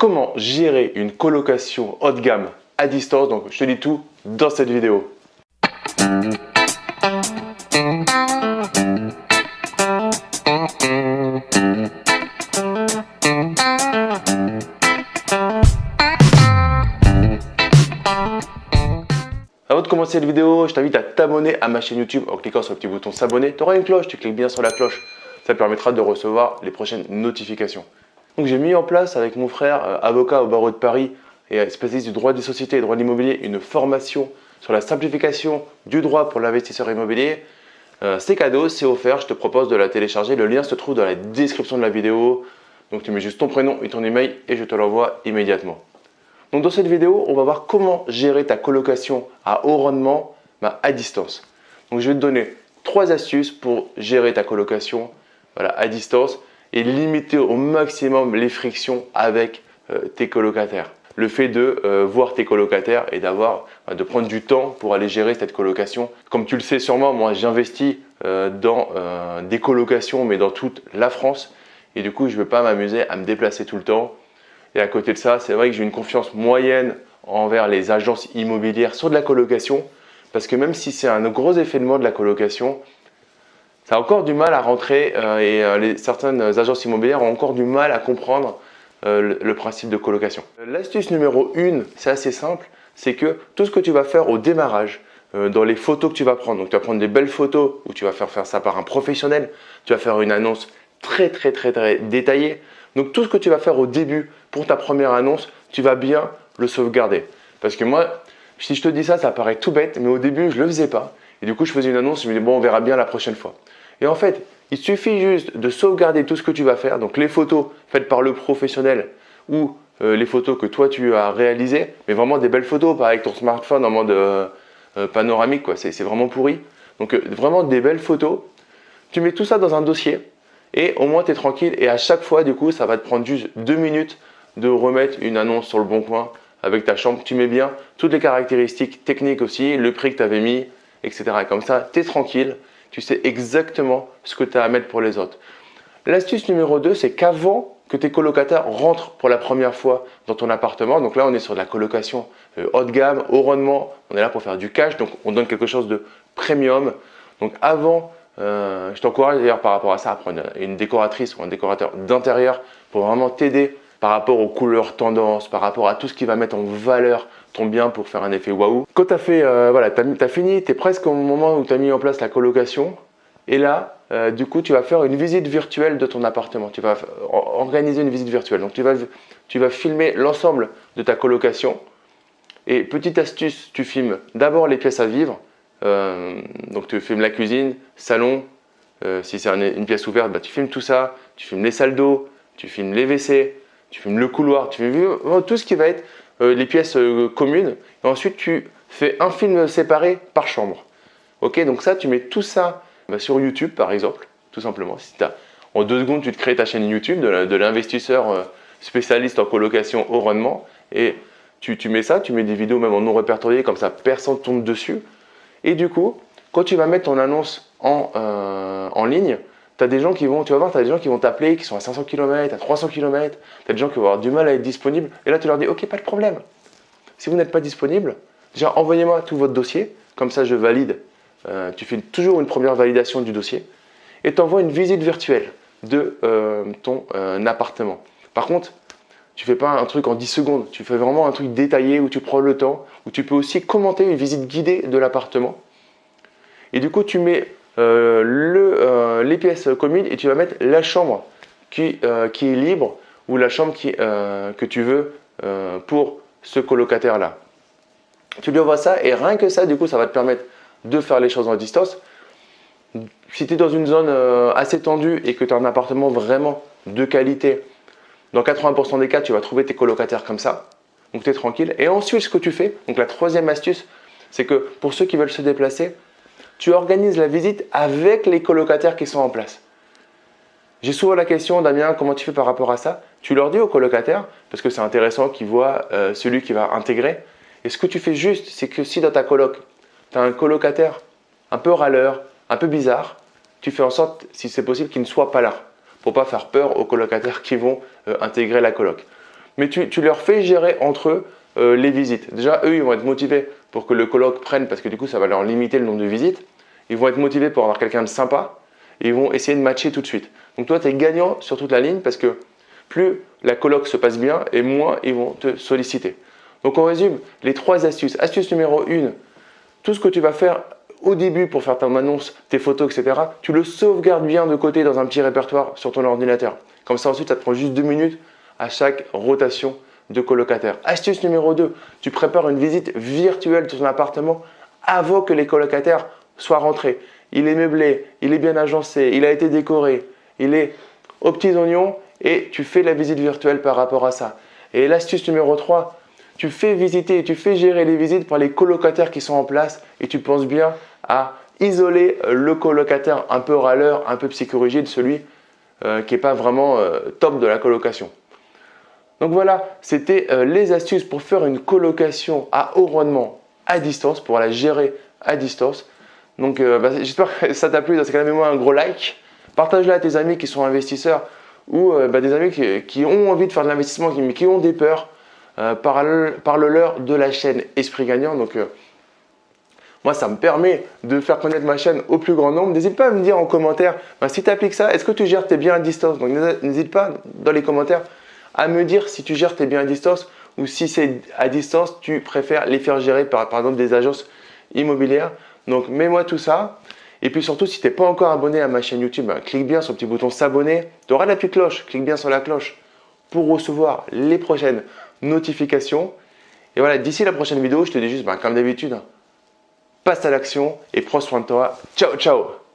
comment gérer une colocation haut de gamme à distance. Donc je te dis tout dans cette vidéo. Avant de commencer cette vidéo, je t'invite à t'abonner à ma chaîne YouTube en cliquant sur le petit bouton s'abonner. Tu auras une cloche, tu cliques bien sur la cloche. Ça te permettra de recevoir les prochaines notifications. Donc j'ai mis en place avec mon frère, euh, avocat au barreau de Paris et spécialiste du droit des sociétés et droit de l'immobilier, une formation sur la simplification du droit pour l'investisseur immobilier. Euh, c'est cadeau, c'est offert, je te propose de la télécharger. Le lien se trouve dans la description de la vidéo. Donc tu mets juste ton prénom et ton email et je te l'envoie immédiatement. Donc dans cette vidéo, on va voir comment gérer ta colocation à haut rendement bah, à distance. Donc je vais te donner trois astuces pour gérer ta colocation à distance et limiter au maximum les frictions avec euh, tes colocataires. Le fait de euh, voir tes colocataires et d'avoir, bah, de prendre du temps pour aller gérer cette colocation. Comme tu le sais sûrement, moi j'investis euh, dans des colocations mais dans toute la France et du coup je ne veux pas m'amuser à me déplacer tout le temps et à côté de ça, c'est vrai que j'ai une confiance moyenne envers les agences immobilières sur de la colocation parce que même si c'est un gros effet de mode de la colocation, ça encore du mal à rentrer euh, et euh, certaines agences immobilières ont encore du mal à comprendre euh, le, principe de colocation. L'astuce numéro 1, c'est assez simple, c'est que tout ce que tu vas faire au démarrage, dans les photos que tu vas prendre, donc tu vas prendre des belles photos où tu vas faire faire ça par un professionnel, tu vas faire une annonce très très très très détaillée, donc tout ce que tu vas faire au début pour ta première annonce, tu vas bien le sauvegarder. Parce que moi, si je te dis ça, ça paraît tout bête, mais au début, je ne le faisais pas. Et du coup, je faisais une annonce, je me disais, bon, on verra bien la prochaine fois. Et en fait, il suffit juste de sauvegarder tout ce que tu vas faire, donc les photos faites par le professionnel ou euh, les photos que toi tu as réalisées, mais vraiment des belles photos, pas avec ton smartphone en mode euh, euh, panoramique, quoi. c'est vraiment pourri. Donc vraiment des belles photos. Tu mets tout ça dans un dossier et au moins tu es tranquille et à chaque fois du coup ça va te prendre juste deux minutes de remettre une annonce sur le bon coin avec ta chambre, tu mets bien toutes les caractéristiques techniques aussi, le prix que tu avais mis, etc. comme ça, tu es tranquille, tu sais exactement ce que tu as à mettre pour les autres. L'astuce numéro 2, c'est qu'avant que tes colocataires rentrent pour la première fois dans ton appartement, donc là on est sur de la colocation euh, haut de gamme, haut rendement, on est là pour faire du cash, donc on donne quelque chose de premium. Donc avant euh, je t'encourage d'ailleurs par rapport à ça à prendre une décoratrice ou un décorateur d'intérieur pour vraiment t'aider par rapport aux couleurs tendances, par rapport à tout ce qui va mettre en valeur ton bien pour faire un effet waouh. Quand tu as euh, voilà, fini, tu es presque au moment où tu as mis en place la colocation et là, euh, du coup, tu vas faire une visite virtuelle de ton appartement. Tu vas organiser une visite virtuelle. Donc, tu vas, tu vas filmer l'ensemble de ta colocation et petite astuce, tu filmes d'abord les pièces à vivre euh, donc tu filmes la cuisine, salon, euh, si c'est une pièce ouverte, bah, tu filmes tout ça, tu filmes les salles d'eau, tu filmes les WC, tu filmes le couloir, tu filmes tout ce qui va être euh, les pièces communes. Et ensuite, tu fais un film séparé par chambre. Ok, donc ça, tu mets tout ça bah, sur YouTube, par exemple, tout simplement. Si en deux secondes, tu te crées ta chaîne YouTube de l'investisseur spécialiste en colocation au rendement et tu, tu, mets ça, tu mets des vidéos même en non répertoriées, comme ça personne tombe dessus. Et du coup, quand tu vas mettre ton annonce en, euh, en ligne, tu as des gens qui vont, tu vas voir, tu as des gens qui vont t'appeler, qui sont à 500 km, à 300 km, tu as des gens qui vont avoir du mal à être disponibles, et là tu leur dis, ok, pas de problème. Si vous n'êtes pas disponible, déjà envoyez-moi tout votre dossier, comme ça je valide. Euh, tu fais toujours une première validation du dossier, et tu envoies une visite virtuelle de euh, ton appartement. Par contre, tu fais pas un truc en 10 secondes, tu fais vraiment un truc détaillé où tu prends le temps, où tu peux aussi commenter une visite guidée de l'appartement. Et du coup, tu mets euh, euh, les pièces communes et tu vas mettre la chambre qui, euh, qui est libre ou la chambre qui, que tu veux pour ce colocataire-là. Tu lui envoies ça et rien que ça, du coup, ça va te permettre de faire les choses en distance. Si tu es dans une zone assez tendue et que tu as un appartement vraiment de qualité, dans 80% des cas, tu vas trouver tes colocataires comme ça. Donc tu es tranquille. Et ensuite, ce que tu fais, donc la troisième astuce, c'est que pour ceux qui veulent se déplacer, tu organises la visite avec les colocataires qui sont en place. J'ai souvent la question, Damien, comment tu fais par rapport à ça? Tu leur dis aux colocataires, parce que c'est intéressant qu'ils voient euh, celui qui va intégrer. Et ce que tu fais juste, c'est que si dans ta coloc, tu as un colocataire un peu râleur, un peu bizarre, tu fais en sorte, si c'est possible, qu'il ne soit pas là pour pas faire peur aux colocataires qui vont euh, intégrer la coloc. mais tu, leur fais gérer entre eux euh, les visites. Déjà, eux, ils vont être motivés pour que le coloc prenne, parce que du coup, ça va leur limiter le nombre de visites. Ils vont être motivés pour avoir quelqu'un de sympa, et ils vont essayer de matcher tout de suite. Donc toi, tu es gagnant sur toute la ligne, parce que plus la coloc se passe bien, et moins ils vont te solliciter. Donc on résume les trois astuces. Astuce numéro 1, tout ce que tu vas faire au début pour faire ton annonce, tes photos, etc., tu le sauvegardes bien de côté dans un petit répertoire sur ton ordinateur. Comme ça ensuite, ça te prend juste deux minutes à chaque rotation de colocataire. Astuce numéro 2, tu prépares une visite virtuelle de ton appartement avant que les colocataires soient rentrés. Il est meublé, il est bien agencé, il a été décoré, il est aux petits oignons et tu fais la visite virtuelle par rapport à ça. Et l'astuce numéro 3, tu fais visiter tu fais gérer les visites par les colocataires qui sont en place et tu penses bien à isoler le colocataire un peu râleur, un peu psychorigide, celui euh, qui n'est pas vraiment euh, top de la colocation. Donc voilà, c'était euh, les astuces pour faire une colocation à haut rendement à distance, pour la gérer à distance. Donc bah, j'espère que ça t'a plu, dans ce cas-là, mets-moi un gros like. Partage-la à tes amis qui sont investisseurs ou bah, des amis qui, ont envie de faire de l'investissement, mais qui ont des peurs. Parle-leur de la chaîne Esprit Gagnant. Donc moi, ça me permet de faire connaître ma chaîne au plus grand nombre. N'hésite pas à me dire en commentaire ben, si tu appliques ça, est-ce que tu gères tes biens à distance? Donc n'hésite pas dans les commentaires à me dire si tu gères tes biens à distance ou si c'est à distance, tu préfères les faire gérer par, par exemple des agences immobilières. Donc mets-moi tout ça. Et puis surtout, si tu n'es pas encore abonné à ma chaîne YouTube, ben, clique bien sur le petit bouton s'abonner. Tu auras la petite cloche, clique bien sur la cloche pour recevoir les prochaines notifications. Et voilà, d'ici la prochaine vidéo, je te dis juste, ben, comme d'habitude, passe à l'action et prends soin de toi. Ciao, ciao